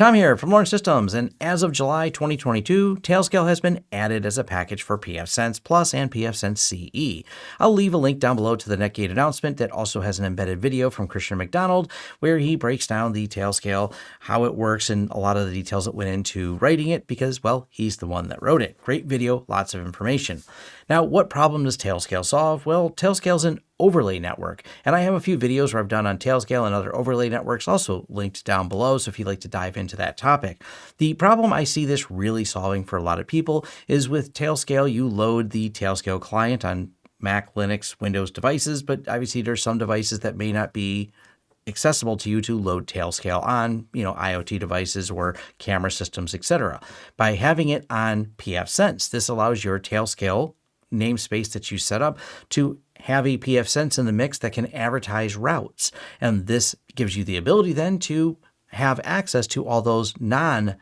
Tom here from Lawrence Systems, and as of July 2022, Tailscale has been added as a package for pfSense Plus and pfSense CE. I'll leave a link down below to the Netgate announcement that also has an embedded video from Christian McDonald where he breaks down the Tailscale, how it works, and a lot of the details that went into writing it because, well, he's the one that wrote it. Great video, lots of information. Now, what problem does Tailscale solve? Well, Tailscale's an overlay network, and I have a few videos where I've done on Tailscale and other overlay networks also linked down below, so if you'd like to dive into that topic. The problem I see this really solving for a lot of people is with Tailscale, you load the Tailscale client on Mac, Linux, Windows devices, but obviously there's some devices that may not be accessible to you to load Tailscale on, you know, IoT devices or camera systems, etc. By having it on pfSense, this allows your Tailscale namespace that you set up to have a pfSense in the mix that can advertise routes. And this gives you the ability then to have access to all those non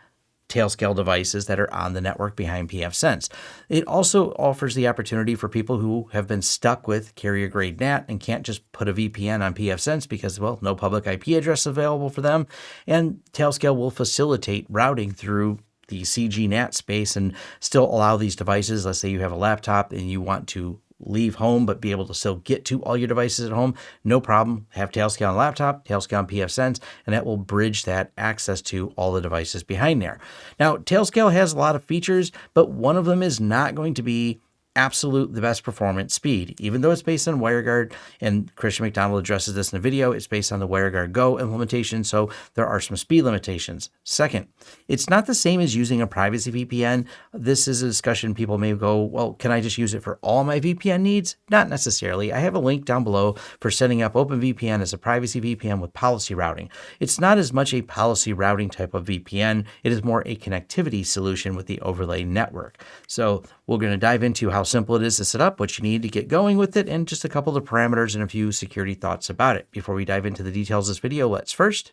Tailscale devices that are on the network behind pfSense. It also offers the opportunity for people who have been stuck with carrier grade NAT and can't just put a VPN on pfSense because, well, no public IP address available for them. And Tailscale will facilitate routing through the CG NAT space and still allow these devices. Let's say you have a laptop and you want to leave home but be able to still get to all your devices at home, no problem. Have Tailscale on laptop, Tailscale on pfSense, and that will bridge that access to all the devices behind there. Now, Tailscale has a lot of features, but one of them is not going to be absolute the best performance speed. Even though it's based on WireGuard, and Christian McDonald addresses this in the video, it's based on the WireGuard Go implementation, so there are some speed limitations. Second, it's not the same as using a privacy VPN. This is a discussion people may go, well, can I just use it for all my VPN needs? Not necessarily. I have a link down below for setting up OpenVPN as a privacy VPN with policy routing. It's not as much a policy routing type of VPN, it is more a connectivity solution with the overlay network. So we're going to dive into how simple it is to set up, what you need to get going with it, and just a couple of parameters and a few security thoughts about it. Before we dive into the details of this video, let's first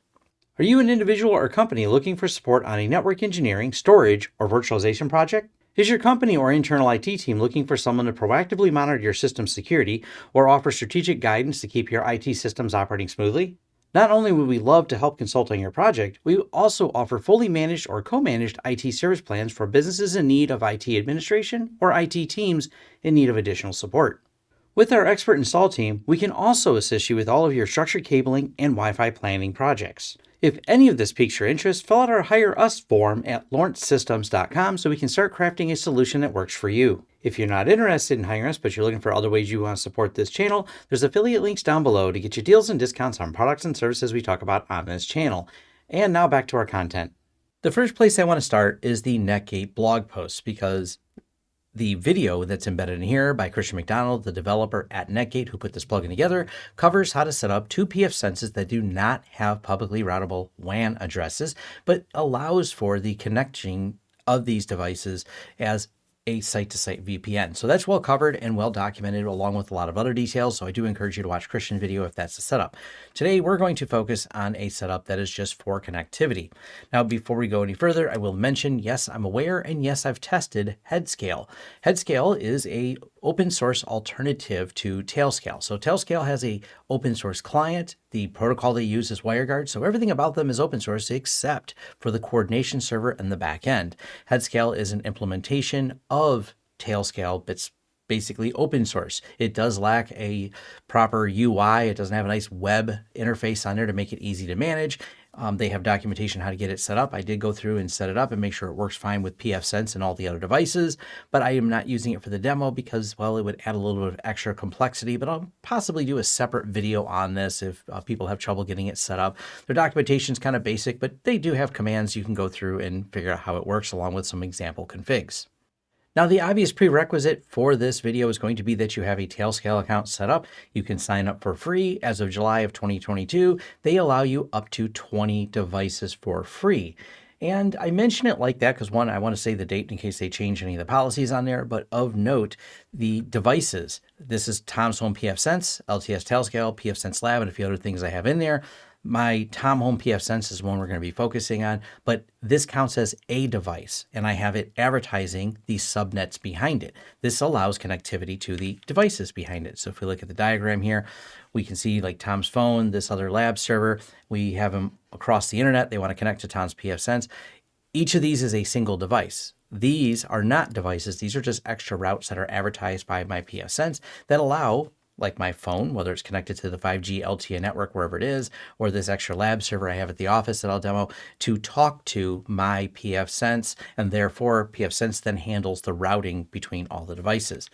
are you an individual or company looking for support on a network engineering, storage, or virtualization project? Is your company or internal IT team looking for someone to proactively monitor your system security or offer strategic guidance to keep your IT systems operating smoothly? Not only would we love to help consult on your project, we also offer fully managed or co-managed IT service plans for businesses in need of IT administration or IT teams in need of additional support. With our expert install team, we can also assist you with all of your structured cabling and Wi-Fi planning projects. If any of this piques your interest, fill out our Hire Us form at lawrencesystems.com so we can start crafting a solution that works for you. If you're not interested in hiring us, but you're looking for other ways you want to support this channel, there's affiliate links down below to get you deals and discounts on products and services we talk about on this channel. And now back to our content. The first place I want to start is the Netgate blog post because the video that's embedded in here by Christian McDonald, the developer at Netgate who put this plugin together, covers how to set up two pfSenses that do not have publicly routable WAN addresses, but allows for the connecting of these devices as a site-to-site VPN. So that's well covered and well documented along with a lot of other details. So I do encourage you to watch Christian video if that's the setup. Today, we're going to focus on a setup that is just for connectivity. Now, before we go any further, I will mention, yes, I'm aware, and yes, I've tested Headscale. Headscale is a open source alternative to Tailscale. So Tailscale has a open source client. The protocol they use is WireGuard. So everything about them is open source except for the coordination server and the back end. Headscale is an implementation of Tailscale, but it's basically open source. It does lack a proper UI. It doesn't have a nice web interface on there to make it easy to manage. Um, they have documentation how to get it set up. I did go through and set it up and make sure it works fine with pfSense and all the other devices, but I am not using it for the demo because, well, it would add a little bit of extra complexity, but I'll possibly do a separate video on this if uh, people have trouble getting it set up. Their documentation is kind of basic, but they do have commands you can go through and figure out how it works along with some example configs. Now, the obvious prerequisite for this video is going to be that you have a Tailscale account set up. You can sign up for free. As of July of 2022, they allow you up to 20 devices for free. And I mention it like that because one, I want to say the date in case they change any of the policies on there. But of note, the devices. This is Tom's Home pfSense, LTS Tailscale, pfSense Lab, and a few other things I have in there. My Tom Home pfSense is one we're going to be focusing on, but this counts as a device and I have it advertising the subnets behind it. This allows connectivity to the devices behind it. So if we look at the diagram here, we can see like Tom's phone, this other lab server, we have them across the internet. They want to connect to Tom's pfSense. Each of these is a single device. These are not devices. These are just extra routes that are advertised by my pfSense that allow like my phone, whether it's connected to the 5G LTE network, wherever it is, or this extra lab server I have at the office that I'll demo to talk to my pfSense. And therefore pfSense then handles the routing between all the devices.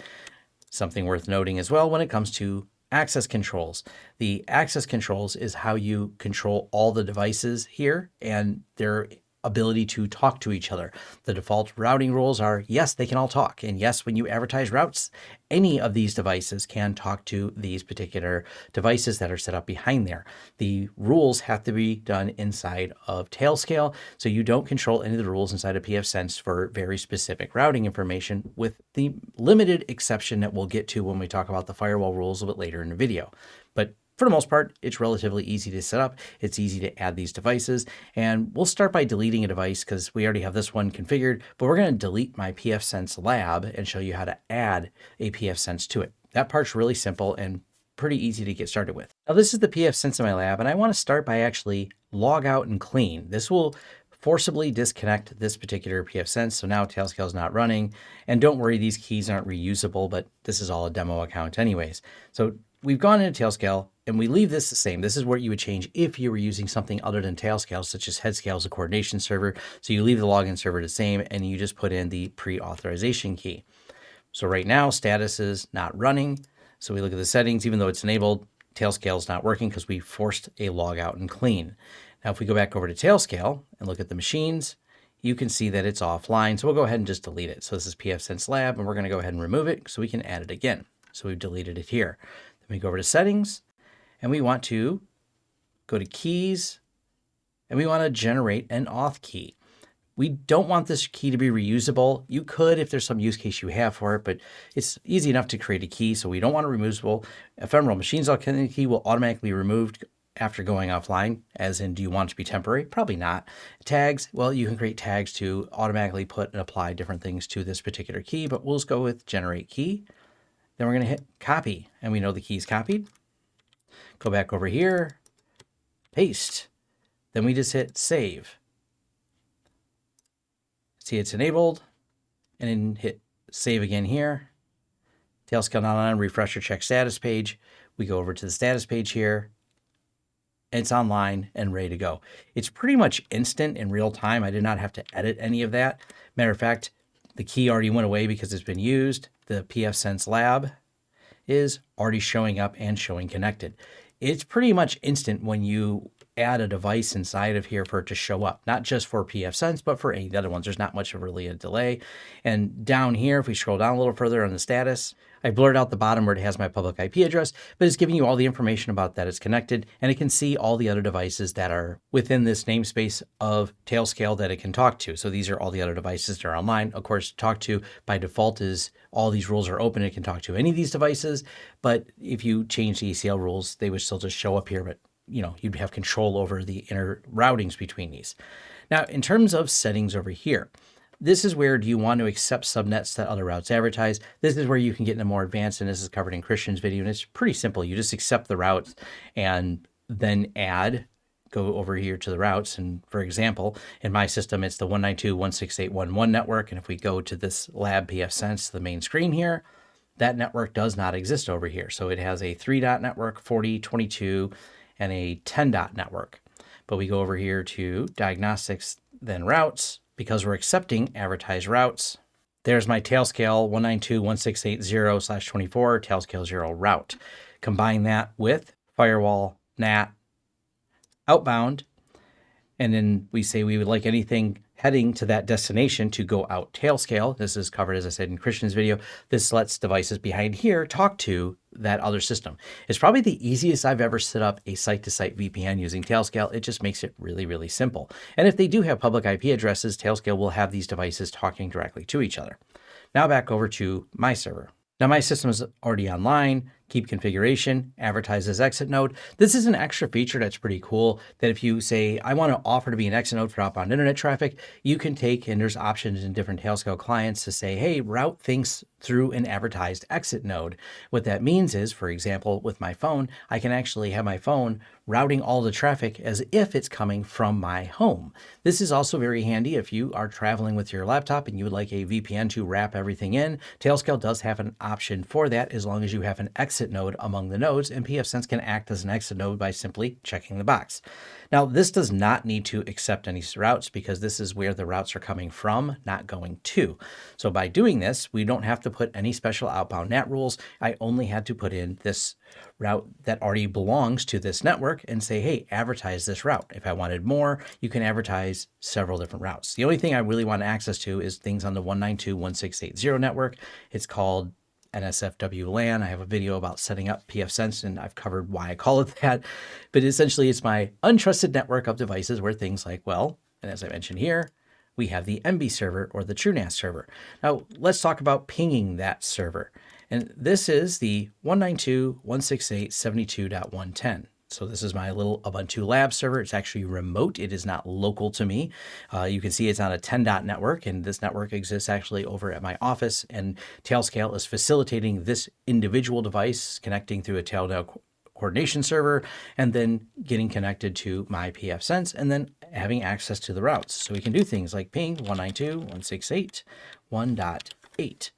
Something worth noting as well when it comes to access controls. The access controls is how you control all the devices here and they're ability to talk to each other. The default routing rules are yes, they can all talk. And yes, when you advertise routes, any of these devices can talk to these particular devices that are set up behind there. The rules have to be done inside of Tailscale. So you don't control any of the rules inside of pfSense for very specific routing information with the limited exception that we'll get to when we talk about the firewall rules a bit later in the video. But for the most part, it's relatively easy to set up. It's easy to add these devices. And we'll start by deleting a device because we already have this one configured, but we're going to delete my pfSense lab and show you how to add a pfSense to it. That part's really simple and pretty easy to get started with. Now this is the pfSense in my lab, and I want to start by actually log out and clean. This will forcibly disconnect this particular pfSense. So now Tailscale is not running. And don't worry, these keys aren't reusable, but this is all a demo account anyways. So we've gone into Tailscale, and we leave this the same. This is what you would change if you were using something other than tail Tailscale, such as Headscale as a coordination server. So you leave the login server the same and you just put in the pre-authorization key. So right now status is not running. So we look at the settings, even though it's enabled, Tailscale is not working because we forced a log out and clean. Now, if we go back over to Tailscale and look at the machines, you can see that it's offline. So we'll go ahead and just delete it. So this is pfSense Lab, and we're going to go ahead and remove it so we can add it again. So we've deleted it here. Then we go over to settings and we want to go to keys and we want to generate an auth key. We don't want this key to be reusable. You could if there's some use case you have for it, but it's easy enough to create a key. So we don't want a removable. Ephemeral machines authentic key will automatically be removed after going offline, as in do you want it to be temporary? Probably not. Tags, well, you can create tags to automatically put and apply different things to this particular key, but we'll just go with generate key. Then we're going to hit copy, and we know the key is copied. Go back over here, paste. Then we just hit save. See it's enabled and then hit save again here. Tailscale not on, refresh or check status page. We go over to the status page here. It's online and ready to go. It's pretty much instant in real time. I did not have to edit any of that. Matter of fact, the key already went away because it's been used. The pfSense lab is already showing up and showing connected it's pretty much instant when you add a device inside of here for it to show up, not just for pfSense, but for any of the other ones. There's not much of really a delay. And down here, if we scroll down a little further on the status, I blurred out the bottom where it has my public IP address, but it's giving you all the information about that it's connected, and it can see all the other devices that are within this namespace of Tailscale that it can talk to. So these are all the other devices that are online. Of course, talk to by default is all these rules are open. It can talk to any of these devices, but if you change the ACL rules, they would still just show up here, but you know, you'd have control over the inner routings between these. Now, in terms of settings over here, this is where do you want to accept subnets that other routes advertise? This is where you can get into more advanced, and this is covered in Christian's video, and it's pretty simple. You just accept the routes and then add, go over here to the routes. And for example, in my system, it's the 192.168.1.1 network. And if we go to this lab pfSense, the main screen here, that network does not exist over here. So it has a three dot network, 40, 22, and a 10 dot network. But we go over here to diagnostics, then routes, because we're accepting advertised routes. There's my tailscale 192.168.0 slash 24 tailscale 0 route. Combine that with firewall, NAT, outbound, and then we say we would like anything heading to that destination to go out Tailscale. This is covered, as I said, in Christian's video. This lets devices behind here talk to that other system. It's probably the easiest I've ever set up a site-to-site -site VPN using Tailscale. It just makes it really, really simple. And if they do have public IP addresses, Tailscale will have these devices talking directly to each other. Now back over to my server. Now my system is already online. Keep configuration, advertise as exit node. This is an extra feature that's pretty cool that if you say, I want to offer to be an exit node for outbound internet traffic, you can take, and there's options in different Tailscale clients to say, hey, route things through an advertised exit node. What that means is, for example, with my phone, I can actually have my phone routing all the traffic as if it's coming from my home. This is also very handy if you are traveling with your laptop and you would like a VPN to wrap everything in. Tailscale does have an option for that as long as you have an exit node among the nodes, and pfSense can act as an exit node by simply checking the box. Now, this does not need to accept any routes because this is where the routes are coming from, not going to. So by doing this, we don't have to put any special outbound NAT rules. I only had to put in this route that already belongs to this network and say, hey, advertise this route. If I wanted more, you can advertise several different routes. The only thing I really want access to is things on the 192.168.0 network. It's called NSFW LAN. I have a video about setting up pfSense and I've covered why I call it that. But essentially it's my untrusted network of devices where things like, well, and as I mentioned here, we have the MB server or the TrueNAS server. Now let's talk about pinging that server. And this is the 192.168.72.110. So this is my little Ubuntu lab server. It's actually remote. It is not local to me. Uh, you can see it's on a 10 dot network and this network exists actually over at my office and Tailscale is facilitating this individual device connecting through a Tailscale coordination server and then getting connected to my pfSense and then having access to the routes. So we can do things like ping 192.168.1.8.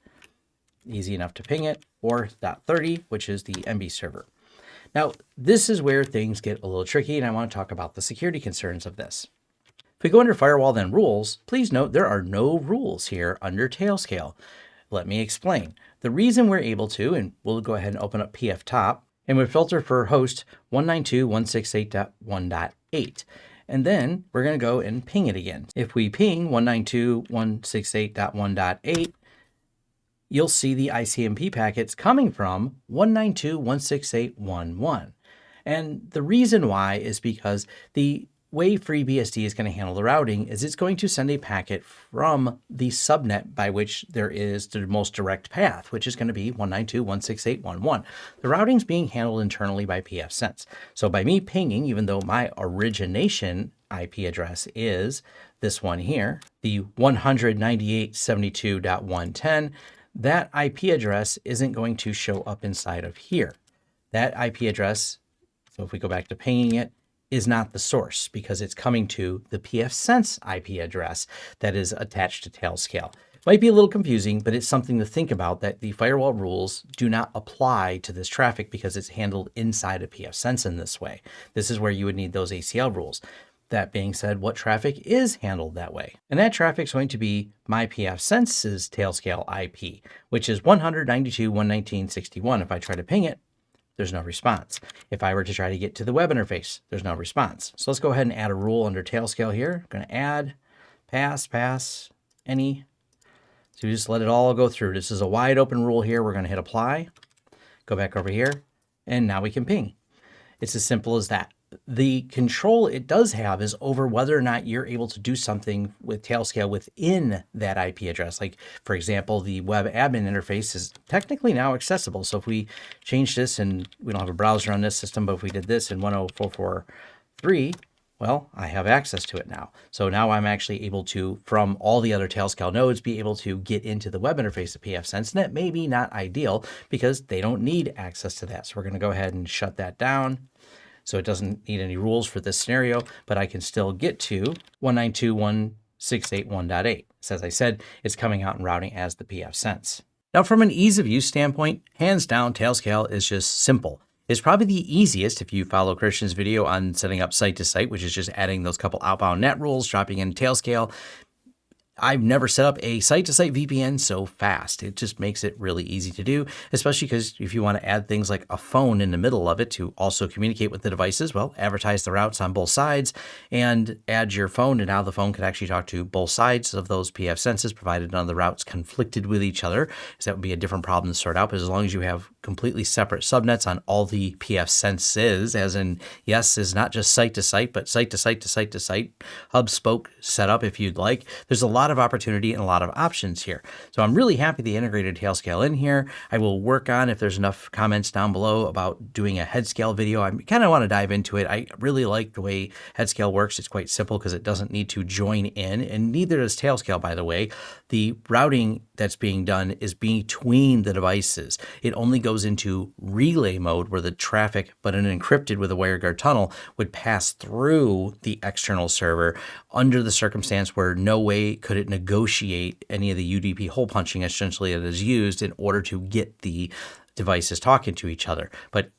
Easy enough to ping it or .30, which is the MB server. Now, this is where things get a little tricky, and I want to talk about the security concerns of this. If we go under Firewall then Rules, please note there are no rules here under Tailscale. Let me explain. The reason we're able to, and we'll go ahead and open up pftop, and we filter for host 192.168.1.8. And then we're going to go and ping it again. If we ping 192.168.1.8, you'll see the ICMP packets coming from 192.168.1.1. And the reason why is because the way FreeBSD is going to handle the routing is it's going to send a packet from the subnet by which there is the most direct path, which is going to be 192.168.1.1. The routing is being handled internally by pfSense. So by me pinging, even though my origination IP address is this one here, the 198.72.110, that IP address isn't going to show up inside of here. That IP address, so if we go back to pinging it, is not the source because it's coming to the pfSense IP address that is attached to Tailscale. Might be a little confusing, but it's something to think about that the firewall rules do not apply to this traffic because it's handled inside of pfSense in this way. This is where you would need those ACL rules. That being said, what traffic is handled that way? And that traffic is going to be my pfSense's Tailscale IP, which is 192.119.61. If I try to ping it, there's no response. If I were to try to get to the web interface, there's no response. So let's go ahead and add a rule under Tailscale here. I'm going to add, pass, pass, any. So you just let it all go through. This is a wide open rule here. We're going to hit apply, go back over here, and now we can ping. It's as simple as that the control it does have is over whether or not you're able to do something with Tailscale within that IP address. Like, for example, the web admin interface is technically now accessible. So if we change this and we don't have a browser on this system, but if we did this in 10443, well, I have access to it now. So now I'm actually able to, from all the other Tailscale nodes, be able to get into the web interface of pfSense. And that may be not ideal because they don't need access to that. So we're going to go ahead and shut that down. So it doesn't need any rules for this scenario, but I can still get to 192.168.1.8. So as I said, it's coming out and routing as the pfSense. Now from an ease of use standpoint, hands down, Tailscale is just simple. It's probably the easiest if you follow Christian's video on setting up site to site, which is just adding those couple outbound NAT rules, dropping in Tailscale, I've never set up a site-to-site VPN so fast. It just makes it really easy to do, especially because if you want to add things like a phone in the middle of it to also communicate with the devices, well, advertise the routes on both sides and add your phone, and now the phone can actually talk to both sides of those pfSenses, provided none of the routes conflicted with each other, that would be a different problem to sort out. But as long as you have completely separate subnets on all the pfSenses, as in, yes, is not just site to site, but site to site to site to site, hub spoke setup if you'd like. There's a lot lot of opportunity and a lot of options here. So I'm really happy they integrated Tailscale in here. I will work on if there's enough comments down below about doing a Headscale video. I kind of want to dive into it. I really like the way Headscale works. It's quite simple because it doesn't need to join in, and neither does tail scale, by the way. The routing that's being done is between the devices. It only goes into relay mode where the traffic, but an encrypted with a WireGuard tunnel, would pass through the external server under the circumstance where no way could it negotiate any of the UDP hole punching essentially that is used in order to get the devices talking to each other. But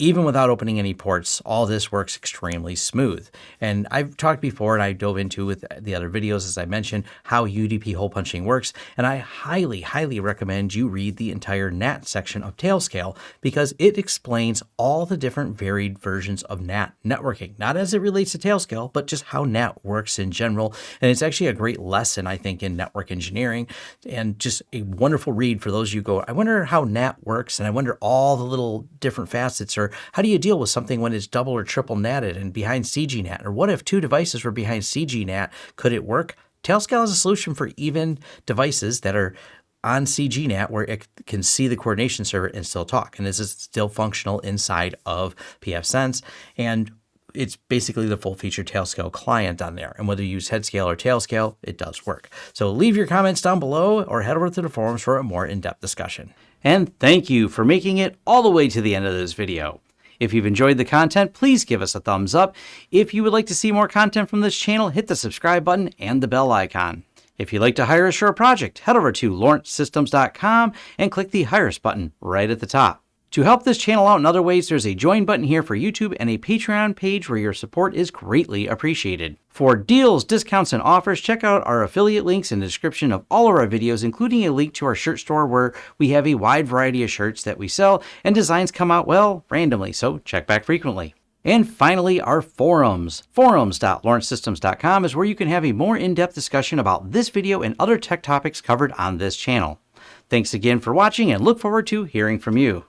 even without opening any ports, all this works extremely smooth. And I've talked before and I dove into with the other videos, as I mentioned, how UDP hole punching works. And I highly, highly recommend you read the entire NAT section of Tailscale because it explains all the different varied versions of NAT networking, not as it relates to Tailscale, but just how NAT works in general. And it's actually a great lesson, I think, in network engineering and just a wonderful read for those of you who go, I wonder how NAT works. And I wonder all the little different facets or how do you deal with something when it's double or triple natted and behind CGNAT? Or what if two devices were behind CGNAT? Could it work? Tailscale is a solution for even devices that are on CGNAT where it can see the coordination server and still talk. And this is still functional inside of pfSense. And it's basically the full feature Tailscale client on there. And whether you use Headscale or Tailscale, it does work. So leave your comments down below or head over to the forums for a more in-depth discussion. And thank you for making it all the way to the end of this video. If you've enjoyed the content, please give us a thumbs up. If you would like to see more content from this channel, hit the subscribe button and the bell icon. If you'd like to hire a project, head over to lawrencesystems.com and click the Hire Us button right at the top. To help this channel out in other ways, there's a join button here for YouTube and a Patreon page where your support is greatly appreciated. For deals, discounts, and offers, check out our affiliate links in the description of all of our videos, including a link to our shirt store where we have a wide variety of shirts that we sell and designs come out, well, randomly, so check back frequently. And finally, our forums. Forums.lawrencesystems.com is where you can have a more in-depth discussion about this video and other tech topics covered on this channel. Thanks again for watching and look forward to hearing from you.